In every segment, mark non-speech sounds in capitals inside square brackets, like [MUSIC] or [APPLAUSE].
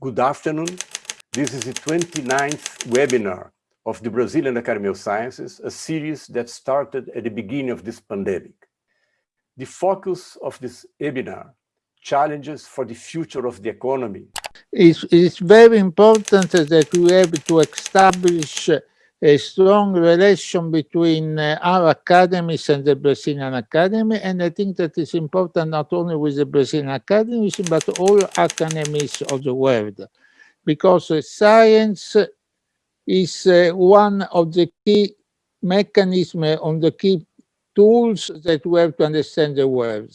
Good afternoon. This is the 29th webinar of the Brazilian Academy of Sciences, a series that started at the beginning of this pandemic. The focus of this webinar, challenges for the future of the economy. It's, it's very important that we have to establish a strong relation between uh, our academies and the Brazilian Academy, and I think that is important not only with the Brazilian academies, but all academies of the world, because uh, science is uh, one of the key mechanisms, on the key tools that we have to understand the world.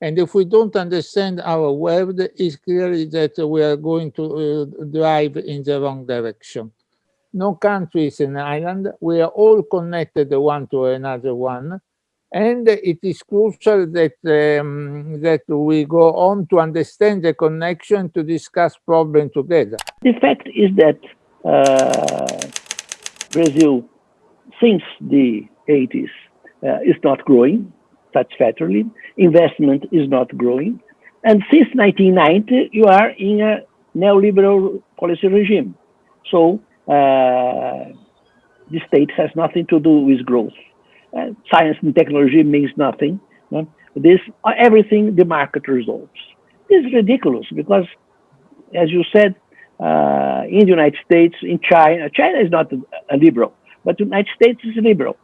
And if we don't understand our world, it's clearly that we are going to uh, drive in the wrong direction no country is an island. We are all connected one to another one. And it is crucial that, um, that we go on to understand the connection to discuss problems together. The fact is that uh, Brazil, since the 80s, uh, is not growing satisfactorily. Investment is not growing. And since 1990, you are in a neoliberal policy regime. So uh, the state has nothing to do with growth. Uh, science and technology means nothing. This everything the market resolves. This is ridiculous because, as you said, uh, in the United States, in China, China is not a, liberal, but the United States is liberal.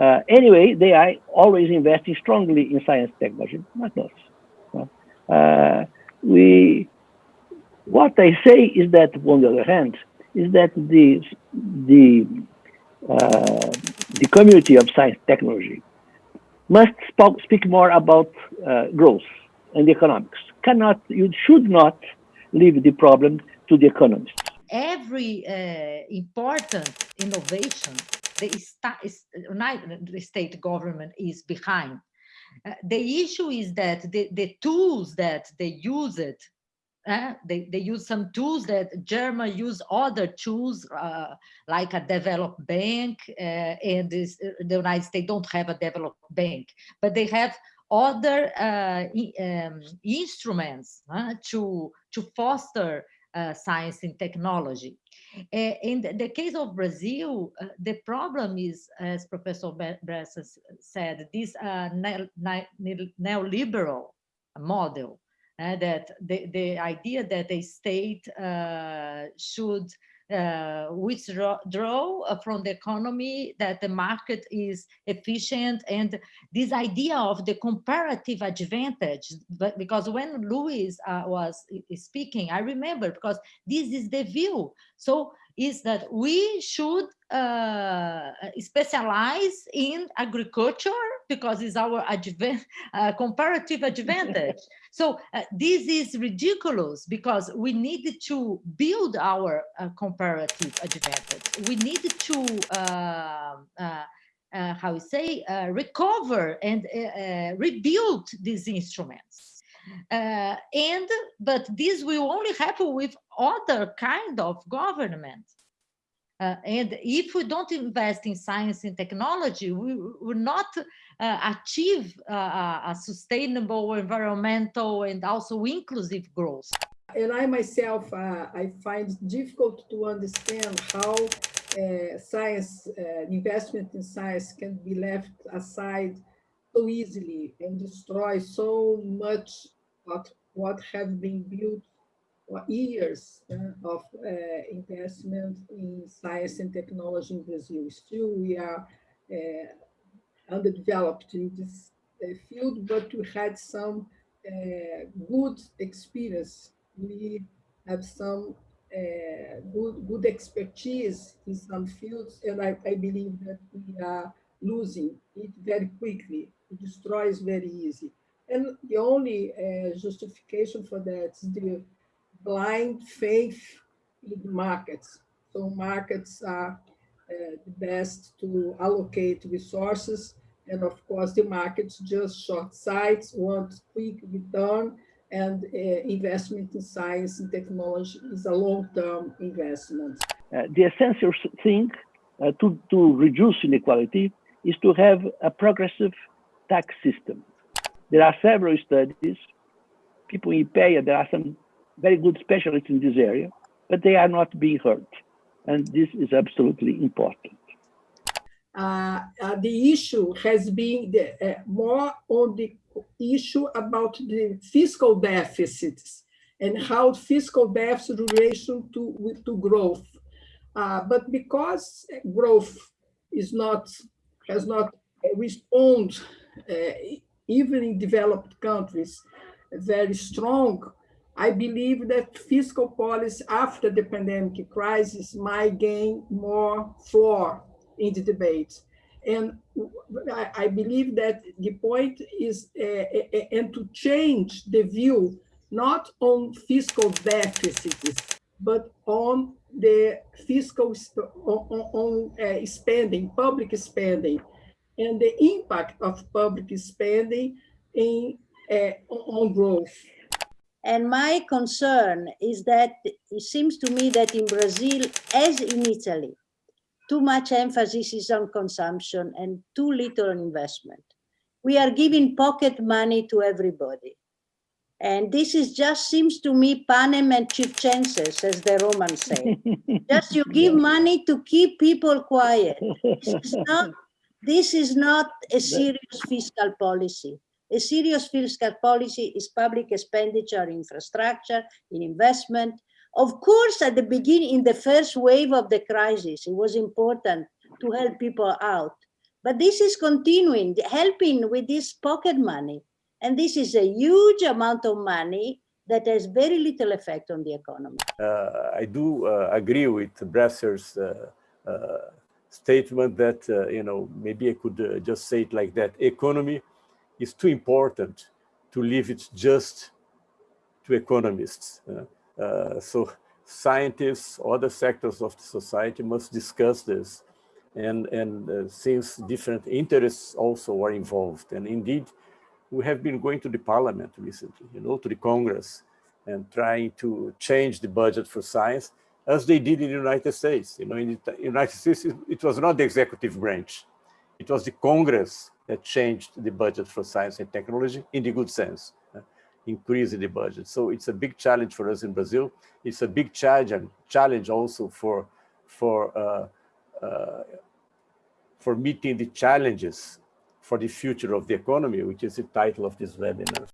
Uh, anyway, they are always investing strongly in science technology, not us. Uh, we, what I say is that, on the other hand, is that the the uh, the community of science technology must speak more about uh, growth and economics. Cannot you should not leave the problem to the economists. Every uh, important innovation, the, the state government is behind. Uh, the issue is that the, the tools that they use it uh, they, they use some tools that German use other tools uh, like a developed bank uh, and this, uh, the United States don't have a developed bank, but they have other uh, um, instruments to, to foster science and technology. in the case of Brazil, the problem is, as Professor Bresser said, this neoliberal model uh, that the, the idea that a state uh, should uh, withdraw uh, from the economy, that the market is efficient, and this idea of the comparative advantage. But because when Louis uh, was speaking, I remember because this is the view. So is that we should uh, specialize in agriculture because it's our uh, comparative advantage. [LAUGHS] so uh, this is ridiculous because we need to build our uh, comparative advantage. We need to uh, uh, how we say, recover and rebuild these instruments. Uh, and but this will only happen with other kind of government uh, and if we don't invest in science and technology we will not uh, achieve uh, a sustainable environmental and also inclusive growth and i myself uh, i find it difficult to understand how uh, science investment in science can be left aside so easily and destroy so much of what has been built for years uh, of uh, investment in science and technology in Brazil. Still, we are uh, underdeveloped in this uh, field, but we had some uh, good experience. We have some uh, good, good expertise in some fields, and I, I believe that we are losing it very quickly. It destroys very easy. And the only uh, justification for that is the blind faith in markets. So markets are uh, the best to allocate resources. And of course, the markets just short sights, want quick return, and uh, investment in science and technology is a long-term investment. Uh, the essential thing uh, to, to reduce inequality is to have a progressive tax system there are several studies. People in IPEA, there are some very good specialists in this area, but they are not being heard. And this is absolutely important. Uh, uh, the issue has been the, uh, more on the issue about the fiscal deficits and how fiscal deficit relation to with, to growth. Uh, but because growth is not has not responded, uh, even in developed countries very strong. I believe that fiscal policy after the pandemic crisis might gain more floor in the debate. And I, I believe that the point is, uh, and to change the view, not on fiscal deficits, but on the fiscal, on, on uh, spending, public spending, and the impact of public spending in, uh, on growth. And my concern is that it seems to me that in Brazil, as in Italy, too much emphasis is on consumption and too little on investment. We are giving pocket money to everybody. And this is just seems to me panem and circenses, as the Romans say. [LAUGHS] just you give money to keep people quiet. This is [LAUGHS] not, this is not a serious fiscal policy. A serious fiscal policy is public expenditure, infrastructure, in investment, of course, at the beginning, in the first wave of the crisis, it was important to help people out. But this is continuing, helping with this pocket money. And this is a huge amount of money that has very little effect on the economy. Uh, I do uh, agree with Bresser's uh, uh statement that, uh, you know, maybe I could uh, just say it like that. Economy is too important to leave it just to economists. Uh, so scientists, other sectors of society must discuss this. And, and uh, since different interests also are involved. And indeed, we have been going to the parliament recently, you know, to the Congress and trying to change the budget for science as they did in the United States. You know, in the United States, it was not the executive branch. It was the Congress that changed the budget for science and technology in the good sense increase in the budget. So it's a big challenge for us in Brazil. It's a big challenge and challenge also for for uh, uh, for meeting the challenges for the future of the economy, which is the title of this webinar.